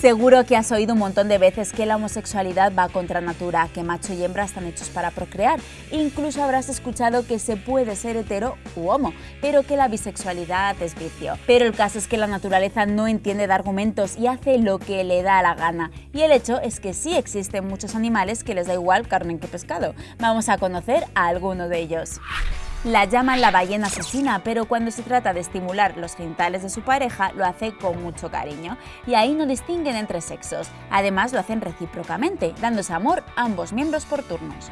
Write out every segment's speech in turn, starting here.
Seguro que has oído un montón de veces que la homosexualidad va contra natura, que macho y hembra están hechos para procrear. Incluso habrás escuchado que se puede ser hetero u homo, pero que la bisexualidad es vicio. Pero el caso es que la naturaleza no entiende de argumentos y hace lo que le da la gana. Y el hecho es que sí existen muchos animales que les da igual carne que pescado. Vamos a conocer a alguno de ellos. La llaman la ballena asesina, pero cuando se trata de estimular los genitales de su pareja, lo hace con mucho cariño. Y ahí no distinguen entre sexos. Además, lo hacen recíprocamente, dándose amor a ambos miembros por turnos.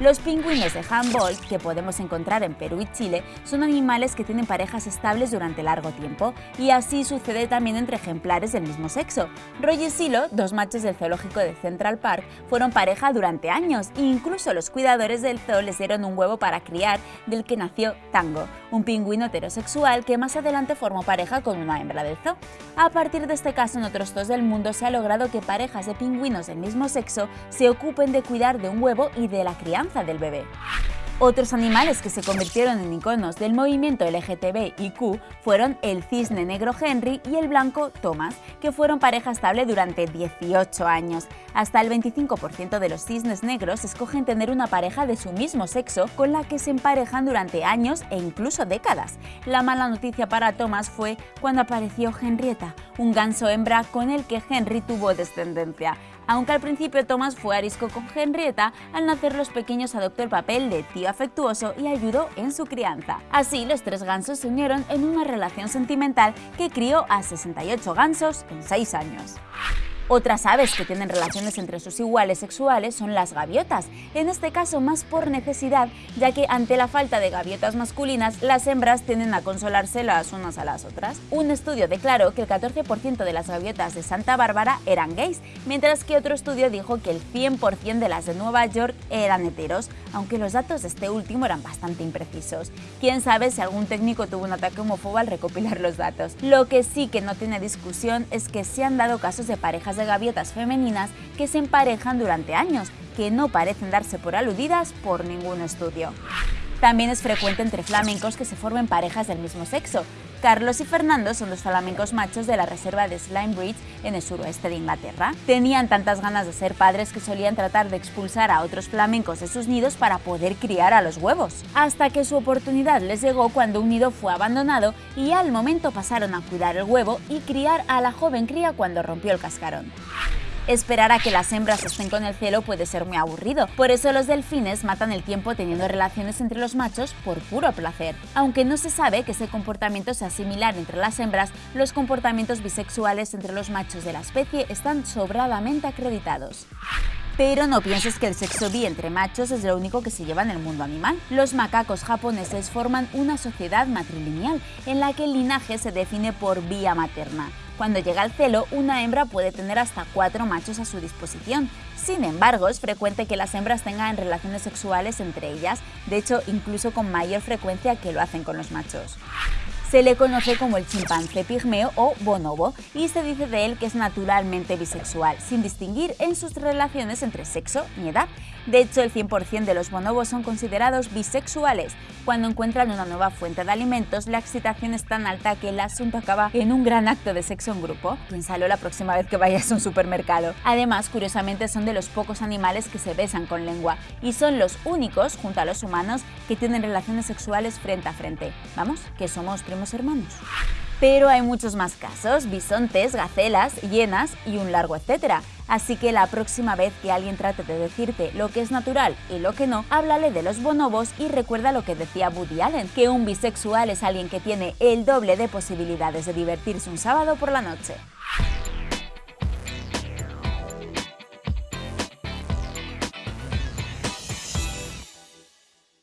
Los pingüinos de Humboldt, que podemos encontrar en Perú y Chile, son animales que tienen parejas estables durante largo tiempo, y así sucede también entre ejemplares del mismo sexo. Roy y Silo, dos machos del zoológico de Central Park, fueron pareja durante años, e incluso los cuidadores del zoo les dieron un huevo para criar, del que nació Tango, un pingüino heterosexual que más adelante formó pareja con una hembra del zoo. A partir de este caso, en otros zoos del mundo se ha logrado que parejas de pingüinos del mismo sexo se ocupen de cuidar de un huevo y de la crianza del bebé. Otros animales que se convirtieron en iconos del movimiento LGTBIQ fueron el cisne negro Henry y el blanco Thomas, que fueron pareja estable durante 18 años. Hasta el 25% de los cisnes negros escogen tener una pareja de su mismo sexo con la que se emparejan durante años e incluso décadas. La mala noticia para Thomas fue cuando apareció Henrietta, un ganso hembra con el que Henry tuvo descendencia. Aunque al principio Thomas fue arisco con Henrietta, al nacer los pequeños adoptó el papel de tío afectuoso y ayudó en su crianza. Así, los tres gansos se unieron en una relación sentimental que crió a 68 gansos en 6 años. Otras aves que tienen relaciones entre sus iguales sexuales son las gaviotas, en este caso más por necesidad, ya que ante la falta de gaviotas masculinas, las hembras tienden a consolarse las unas a las otras. Un estudio declaró que el 14% de las gaviotas de Santa Bárbara eran gays, mientras que otro estudio dijo que el 100% de las de Nueva York eran heteros, aunque los datos de este último eran bastante imprecisos. Quién sabe si algún técnico tuvo un ataque homófobo al recopilar los datos. Lo que sí que no tiene discusión es que se han dado casos de parejas de gaviotas femeninas que se emparejan durante años, que no parecen darse por aludidas por ningún estudio. También es frecuente entre flamencos que se formen parejas del mismo sexo. Carlos y Fernando son los flamencos machos de la reserva de Slime Bridge en el suroeste de Inglaterra. Tenían tantas ganas de ser padres que solían tratar de expulsar a otros flamencos de sus nidos para poder criar a los huevos. Hasta que su oportunidad les llegó cuando un nido fue abandonado y al momento pasaron a cuidar el huevo y criar a la joven cría cuando rompió el cascarón. Esperar a que las hembras estén con el cielo puede ser muy aburrido, por eso los delfines matan el tiempo teniendo relaciones entre los machos por puro placer. Aunque no se sabe que ese comportamiento sea similar entre las hembras, los comportamientos bisexuales entre los machos de la especie están sobradamente acreditados. Pero no pienses que el sexo bi entre machos es lo único que se lleva en el mundo animal. Los macacos japoneses forman una sociedad matrilineal en la que el linaje se define por vía materna. Cuando llega el celo, una hembra puede tener hasta cuatro machos a su disposición. Sin embargo, es frecuente que las hembras tengan relaciones sexuales entre ellas, de hecho incluso con mayor frecuencia que lo hacen con los machos. Se le conoce como el chimpancé pigmeo o bonobo y se dice de él que es naturalmente bisexual, sin distinguir en sus relaciones entre sexo ni edad. De hecho, el 100% de los bonobos son considerados bisexuales. Cuando encuentran una nueva fuente de alimentos, la excitación es tan alta que el asunto acaba en un gran acto de sexo en grupo. Piénsalo la próxima vez que vayas a un supermercado. Además, curiosamente, son de los pocos animales que se besan con lengua y son los únicos, junto a los humanos, que tienen relaciones sexuales frente a frente. Vamos, que somos primos hermanos. Pero hay muchos más casos, bisontes, gacelas, hienas y un largo etcétera. Así que la próxima vez que alguien trate de decirte lo que es natural y lo que no, háblale de los bonobos y recuerda lo que decía Woody Allen, que un bisexual es alguien que tiene el doble de posibilidades de divertirse un sábado por la noche.